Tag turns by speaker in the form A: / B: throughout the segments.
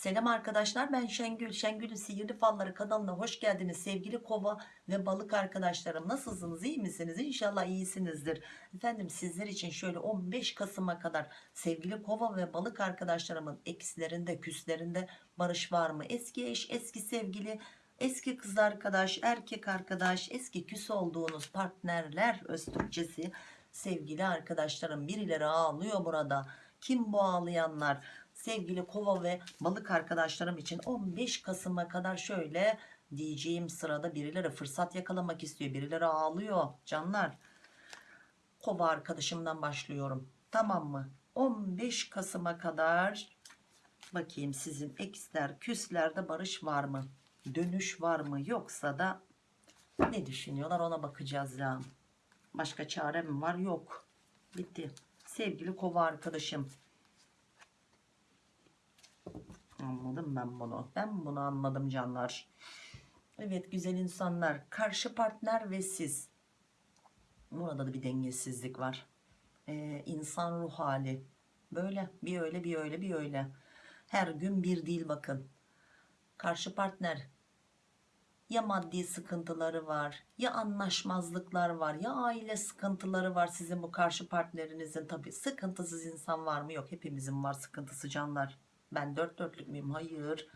A: Selam arkadaşlar ben Şengül. Şengül'ün Sihirli Falları kanalına hoş geldiniz. Sevgili kova ve balık arkadaşlarım nasılsınız iyi misiniz? İnşallah iyisinizdir. Efendim sizler için şöyle 15 Kasım'a kadar sevgili kova ve balık arkadaşlarımın eksilerinde küslerinde barış var mı? Eski eş, eski sevgili, eski kız arkadaş, erkek arkadaş, eski küs olduğunuz partnerler öz sevgili arkadaşlarım birileri ağlıyor burada. Kim bu ağlayanlar? Sevgili kova ve balık arkadaşlarım için 15 Kasım'a kadar şöyle diyeceğim sırada birileri fırsat yakalamak istiyor birileri ağlıyor. Canlar kova arkadaşımdan başlıyorum. Tamam mı? 15 Kasım'a kadar bakayım sizin eksler küslerde barış var mı? Dönüş var mı? Yoksa da ne düşünüyorlar ona bakacağız ya. Başka çare mi var? Yok. Bitti. Sevgili kova arkadaşım Anladım ben bunu. Ben bunu anladım canlar. Evet güzel insanlar. Karşı partner ve siz. Burada da bir dengesizlik var. Ee, insan ruh hali. Böyle bir öyle bir öyle bir öyle. Her gün bir değil bakın. Karşı partner ya maddi sıkıntıları var ya anlaşmazlıklar var ya aile sıkıntıları var sizin bu karşı partnerinizin tabi sıkıntısız insan var mı yok hepimizin var sıkıntısı canlar ben dört dörtlük müyüm? Hayır.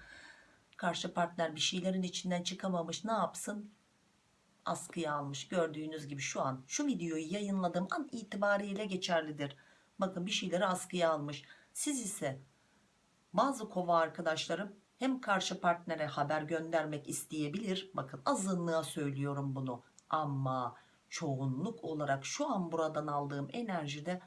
A: Karşı partner bir şeylerin içinden çıkamamış. Ne yapsın? Askıya almış. Gördüğünüz gibi şu an şu videoyu yayınladığım an itibariyle geçerlidir. Bakın bir şeyleri askıya almış. Siz ise bazı kova arkadaşlarım hem karşı partnere haber göndermek isteyebilir. Bakın azınlığa söylüyorum bunu. Ama çoğunluk olarak şu an buradan aldığım enerjide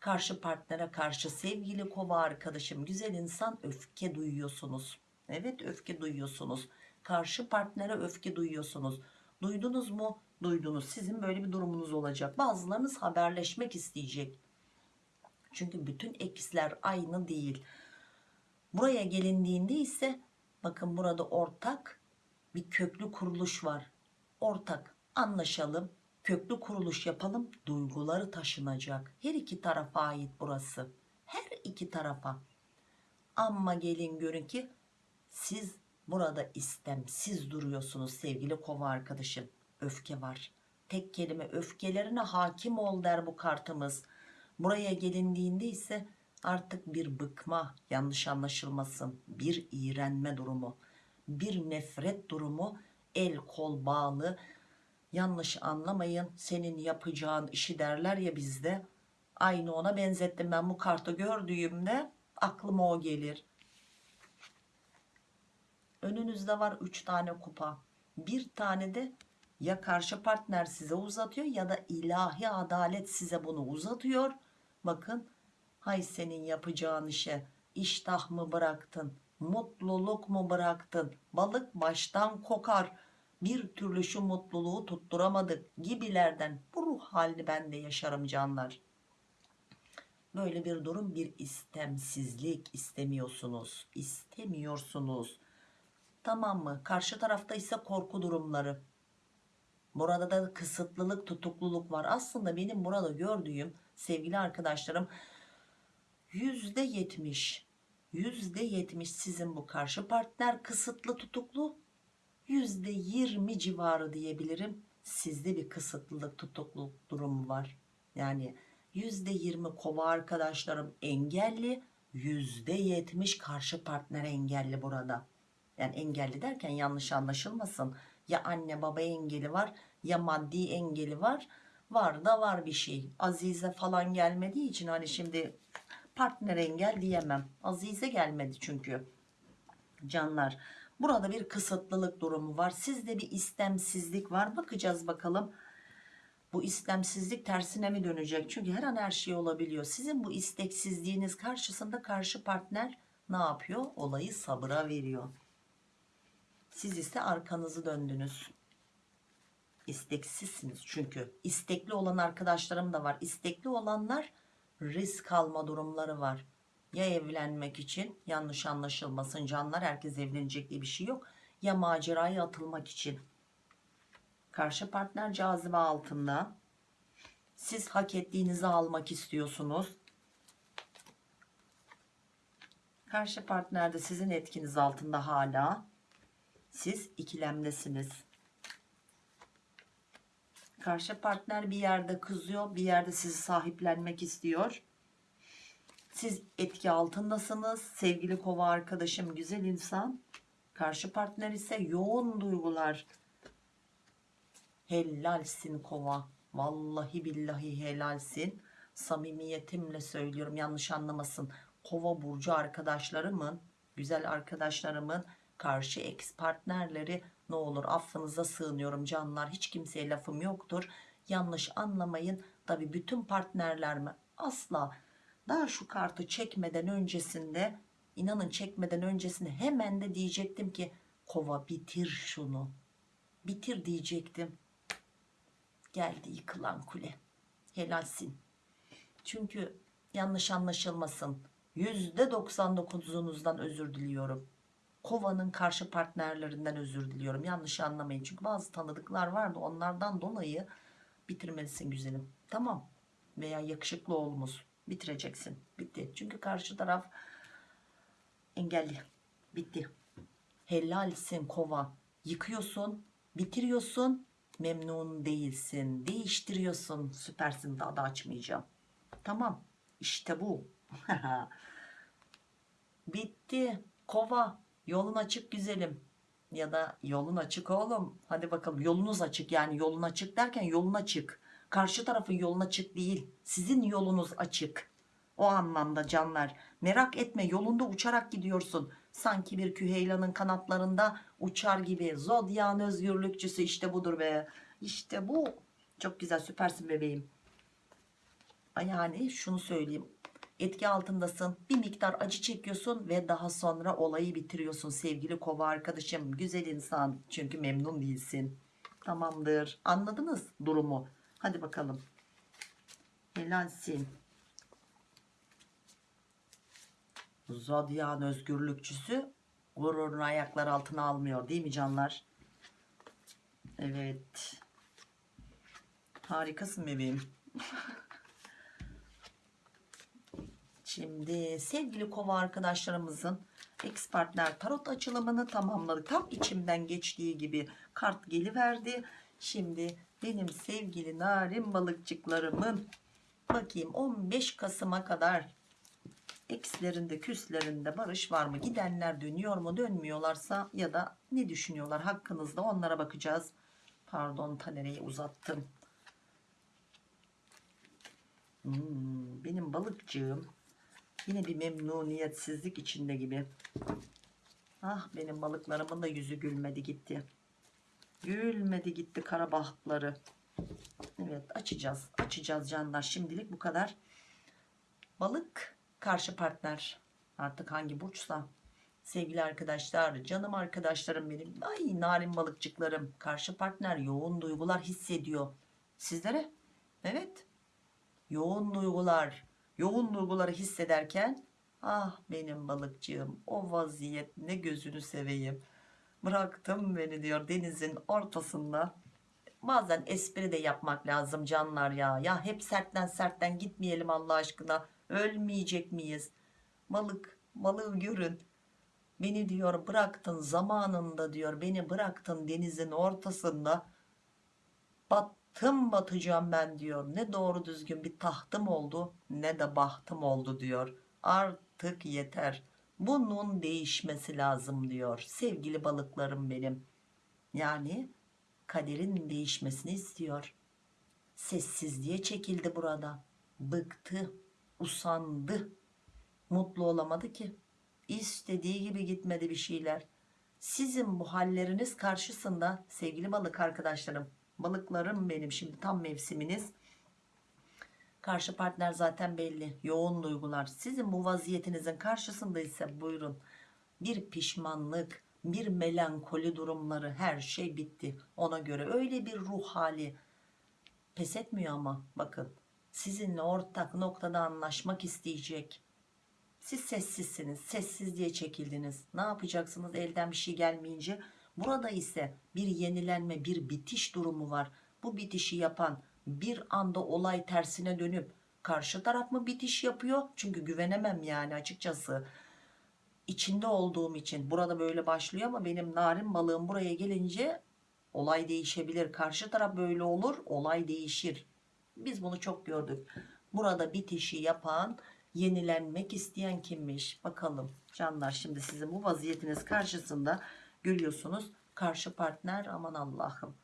A: karşı partnere karşı sevgili kova arkadaşım güzel insan öfke duyuyorsunuz. Evet öfke duyuyorsunuz. Karşı partnere öfke duyuyorsunuz. Duydunuz mu? Duydunuz. Sizin böyle bir durumunuz olacak. Bazılarınız haberleşmek isteyecek. Çünkü bütün eksler aynı değil. Buraya gelindiğinde ise bakın burada ortak bir köklü kuruluş var. Ortak anlaşalım köklü kuruluş yapalım duyguları taşınacak. Her iki tarafa ait burası. Her iki tarafa. Ama gelin görün ki siz burada istemsiz duruyorsunuz sevgili kova arkadaşım. Öfke var. Tek kelime öfkelerine hakim ol der bu kartımız. Buraya gelindiğinde ise artık bir bıkma yanlış anlaşılmasın bir iğrenme durumu bir nefret durumu el kol bağlı yanlış anlamayın senin yapacağın işi derler ya bizde. Aynı ona benzettim ben bu kartı gördüğümde aklıma o gelir. Önünüzde var 3 tane kupa. Bir tane de ya karşı partner size uzatıyor ya da ilahi adalet size bunu uzatıyor. Bakın hay senin yapacağın işe iştah mı bıraktın mutluluk mu bıraktın? Balık baştan kokar bir türlü şu mutluluğu tutturamadık gibilerden bu ruh halini ben de yaşarım canlar. Böyle bir durum bir istemsizlik istemiyorsunuz istemiyorsunuz. Tamam mı? Karşı tarafta ise korku durumları. Burada da kısıtlılık tutukluluk var. Aslında benim burada gördüğüm sevgili arkadaşlarım yüzde yetmiş yüzde yetmiş sizin bu karşı partner kısıtlı tutuklu yüzde yirmi civarı diyebilirim. Sizde bir kısıtlılık tutukluluk durumu var. Yani yüzde yirmi kova arkadaşlarım engelli yüzde yetmiş karşı partner engelli burada. Yani engelli derken yanlış anlaşılmasın. Ya anne baba engeli var ya maddi engeli var. Var da var bir şey. Azize falan gelmediği için hani şimdi partner engel diyemem. Azize gelmedi çünkü. Canlar burada bir kısıtlılık durumu var. Sizde bir istemsizlik var. Bakacağız bakalım. Bu istemsizlik tersine mi dönecek? Çünkü her an her şey olabiliyor. Sizin bu isteksizliğiniz karşısında karşı partner ne yapıyor? Olayı sabıra veriyor. Siz ise arkanızı döndünüz. İsteksizsiniz çünkü. İstekli olan arkadaşlarım da var. İstekli olanlar risk alma durumları var ya evlenmek için yanlış anlaşılmasın canlar herkes evlenecek diye bir şey yok ya maceraya atılmak için karşı partner cazibe altında siz hak ettiğinizi almak istiyorsunuz Karşı partner de sizin etkiniz altında hala. Siz ikilemdesiniz. Karşı partner bir yerde kızıyor, bir yerde sizi sahiplenmek istiyor. Siz etki altındasınız. Sevgili kova arkadaşım, güzel insan. Karşı partner ise yoğun duygular. Helalsin kova. Vallahi billahi helalsin. Samimiyetimle söylüyorum yanlış anlamasın. Kova burcu arkadaşlarımın, güzel arkadaşlarımın karşı ex partnerleri ne olur affınıza sığınıyorum canlar. Hiç kimseye lafım yoktur. Yanlış anlamayın. Tabi bütün partnerler mi? Asla. Daha şu kartı çekmeden öncesinde inanın çekmeden öncesinde hemen de diyecektim ki kova bitir şunu. Bitir diyecektim. Geldi yıkılan kule. Helalsin. Çünkü yanlış anlaşılmasın. %99'unuzdan özür diliyorum. Kovanın karşı partnerlerinden özür diliyorum. Yanlış anlamayın. Çünkü bazı tanıdıklar vardı. Onlardan dolayı bitirmelisin güzelim. Tamam. Veya yakışıklı oğlumuz. Bitireceksin. Bitti. Çünkü karşı taraf engelli. Bitti. Helalsin kova. Yıkıyorsun. Bitiriyorsun. Memnun değilsin. Değiştiriyorsun. Süpersin. Daha da açmayacağım. Tamam. İşte bu. Bitti. Kova. Yolun açık güzelim. Ya da yolun açık oğlum. Hadi bakalım yolunuz açık. Yani yolun açık derken yolun açık. Karşı tarafın yolun açık değil. Sizin yolunuz açık. O anlamda canlar. Merak etme yolunda uçarak gidiyorsun. Sanki bir küheylanın kanatlarında uçar gibi. Zodyan özgürlükçüsü işte budur be. İşte bu. Çok güzel süpersin bebeğim. Yani şunu söyleyeyim etki altındasın bir miktar acı çekiyorsun ve daha sonra olayı bitiriyorsun sevgili kova arkadaşım güzel insan çünkü memnun değilsin tamamdır anladınız durumu hadi bakalım. Helalsin. Zodyan özgürlükçüsü gururunu ayaklar altına almıyor değil mi canlar? Evet. Harikasın bebeğim. Şimdi sevgili kova arkadaşlarımızın ex partner tarot açılımını tamamladık. Tam içimden geçtiği gibi kart geliverdi. Şimdi benim sevgili narin balıkçıklarımın bakayım 15 Kasım'a kadar ekslerinde küslerinde barış var mı? Gidenler dönüyor mu? Dönmüyorlarsa ya da ne düşünüyorlar hakkınızda onlara bakacağız. Pardon tanereyi uzattım. Hmm, benim balıkçığım Yine bir memnuniyetsizlik içinde gibi. Ah benim balıklarımın da yüzü gülmedi gitti. Gülmedi gitti kara bahtları. Evet açacağız. Açacağız canlar. Şimdilik bu kadar. Balık karşı partner. Artık hangi burçsa. Sevgili arkadaşlar, canım arkadaşlarım benim. Ay narin balıkçıklarım. Karşı partner yoğun duygular hissediyor. Sizlere? Evet. Yoğun duygular yoğun duyguları hissederken ah benim balıkçığım o vaziyet ne gözünü seveyim bıraktım beni diyor denizin ortasında. Bazen espri de yapmak lazım canlar ya. Ya hep sertten sertten gitmeyelim Allah aşkına. Ölmeyecek miyiz? Balık balığı görün. Beni diyor bıraktın zamanında diyor. Beni bıraktın denizin ortasında. Bat bahtım batacağım ben diyor. Ne doğru düzgün bir tahtım oldu ne de bahtım oldu diyor. Artık yeter bunun değişmesi lazım diyor sevgili balıklarım benim. Yani kaderin değişmesini istiyor. Sessizliğe çekildi burada. Bıktı usandı. Mutlu olamadı ki. İstediği gibi gitmedi bir şeyler. Sizin bu halleriniz karşısında sevgili balık arkadaşlarım balıklarım benim. Şimdi tam mevsiminiz karşı partner zaten belli. Yoğun duygular. Sizin bu vaziyetinizin karşısında ise buyurun. Bir pişmanlık bir melankoli durumları her şey bitti. Ona göre öyle bir ruh hali pes etmiyor ama bakın. Sizinle ortak noktada anlaşmak isteyecek. Siz sessizsiniz sessiz diye çekildiniz. Ne yapacaksınız elden bir şey gelmeyince? Burada ise bir yenilenme, bir bitiş durumu var. Bu bitişi yapan bir anda olay tersine dönüp karşı taraf mı bitiş yapıyor? Çünkü güvenemem yani açıkçası. içinde olduğum için burada böyle başlıyor ama benim narin balığım buraya gelince olay değişebilir. Karşı taraf böyle olur olay değişir. Biz bunu çok gördük. Burada bitişi yapan yenilenmek isteyen kimmiş? Bakalım canlar şimdi sizin bu vaziyetiniz karşısında görüyorsunuz. Karşı partner aman Allah'ım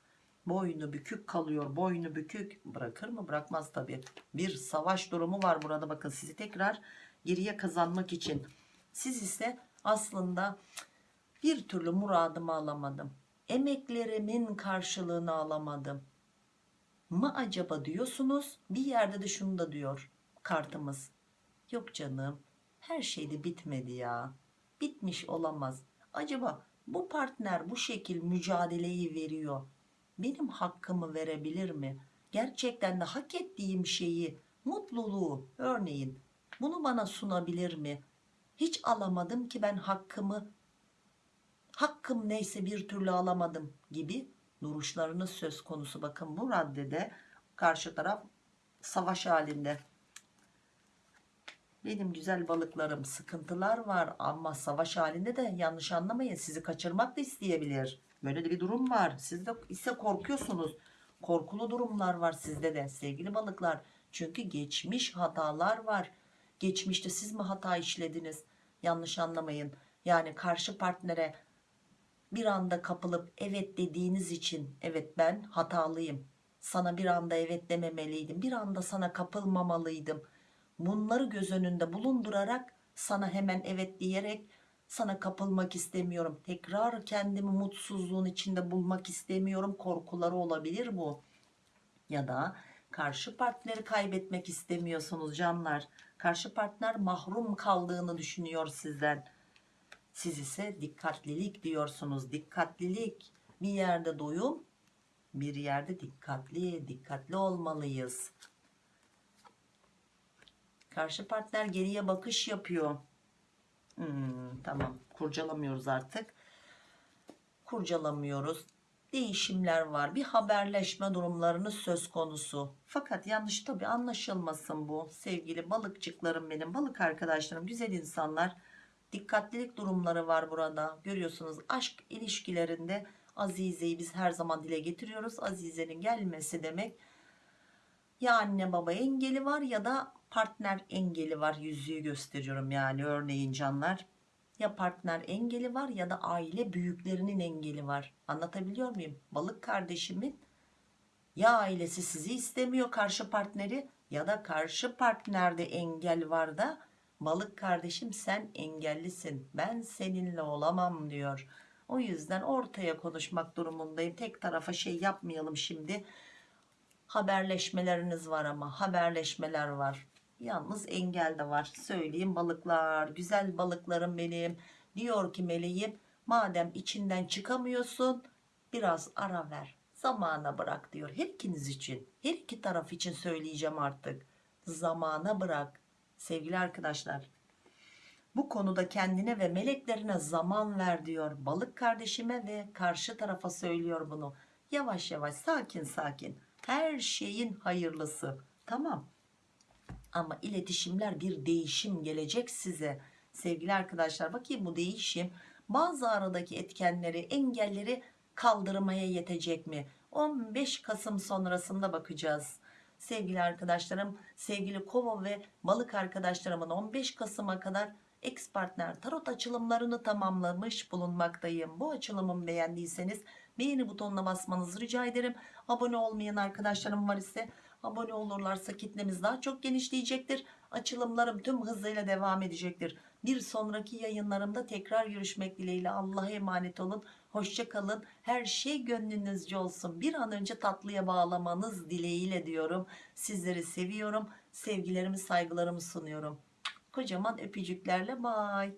A: boynu bükük kalıyor boynu bükük. Bırakır mı? Bırakmaz tabi bir savaş durumu var burada. Bakın sizi tekrar geriye kazanmak için. Siz ise aslında bir türlü muradımı alamadım. Emeklerimin karşılığını alamadım. Mı acaba diyorsunuz? Bir yerde de şunu da diyor kartımız. Yok canım her şey de bitmedi ya. Bitmiş olamaz. Acaba bu partner bu şekil mücadeleyi veriyor benim hakkımı verebilir mi? Gerçekten de hak ettiğim şeyi, mutluluğu örneğin bunu bana sunabilir mi? Hiç alamadım ki ben hakkımı, hakkım neyse bir türlü alamadım gibi duruşlarınız söz konusu. Bakın bu raddede karşı taraf savaş halinde. Benim güzel balıklarım sıkıntılar var ama savaş halinde de yanlış anlamayın sizi kaçırmak da isteyebilir. Böyle de bir durum var. Siz de ise korkuyorsunuz. Korkulu durumlar var sizde de sevgili balıklar. Çünkü geçmiş hatalar var. Geçmişte siz mi hata işlediniz? Yanlış anlamayın. Yani karşı partnere bir anda kapılıp evet dediğiniz için evet ben hatalıyım. Sana bir anda evet dememeliydim. Bir anda sana kapılmamalıydım. Bunları göz önünde bulundurarak sana hemen evet diyerek sana kapılmak istemiyorum. Tekrar kendimi mutsuzluğun içinde bulmak istemiyorum korkuları olabilir bu. Ya da karşı partneri kaybetmek istemiyorsunuz canlar. Karşı partner mahrum kaldığını düşünüyor sizden. Siz ise dikkatlilik diyorsunuz. Dikkatlilik. Bir yerde doyum bir yerde dikkatli dikkatli olmalıyız. Karşı partner geriye bakış yapıyor Hmm, tamam kurcalamıyoruz artık. Kurcalamıyoruz. Değişimler var. Bir haberleşme durumlarınız söz konusu. Fakat yanlış tabi anlaşılmasın bu. Sevgili balıkçıklarım benim. Balık arkadaşlarım güzel insanlar. Dikkatlilik durumları var burada. Görüyorsunuz aşk ilişkilerinde Azize'yi biz her zaman dile getiriyoruz. Azize'nin gelmesi demek ya anne baba engeli var ya da partner engeli var yüzüğü gösteriyorum yani örneğin canlar. Ya partner engeli var ya da aile büyüklerinin engeli var. Anlatabiliyor muyum? Balık kardeşimin ya ailesi sizi istemiyor karşı partneri ya da karşı partnerde engel var da balık kardeşim sen engellisin ben seninle olamam diyor. O yüzden ortaya konuşmak durumundayım. Tek tarafa şey yapmayalım şimdi. Haberleşmeleriniz var ama haberleşmeler var Yalnız engel de var. Söyleyeyim balıklar. Güzel balıklarım benim. Diyor ki meleğim madem içinden çıkamıyorsun biraz ara ver. Zamana bırak diyor. Her ikiniz için. Her iki taraf için söyleyeceğim artık. Zamana bırak. Sevgili arkadaşlar. Bu konuda kendine ve meleklerine zaman ver diyor. Balık kardeşime ve karşı tarafa söylüyor bunu. Yavaş yavaş sakin sakin. Her şeyin hayırlısı. Tamam ama iletişimler bir değişim gelecek size. Sevgili arkadaşlar bakayım bu değişim bazı aradaki etkenleri engelleri kaldırmaya yetecek mi? 15 Kasım sonrasında bakacağız. Sevgili arkadaşlarım sevgili kova ve balık arkadaşlarımın 15 Kasım'a kadar ex partner tarot açılımlarını tamamlamış bulunmaktayım. Bu açılımı beğendiyseniz beğeni butonuna basmanızı rica ederim. Abone olmayan arkadaşlarım var ise abone olurlarsa kitlemiz daha çok genişleyecektir. Açılımlarım tüm hızıyla devam edecektir. Bir sonraki yayınlarımda tekrar görüşmek dileğiyle Allah'a emanet olun. Hoşça kalın. Her şey gönlünüzce olsun. Bir an önce tatlıya bağlamanız dileğiyle diyorum. Sizleri seviyorum. Sevgilerimi saygılarımı sunuyorum. Kocaman öpücüklerle bay.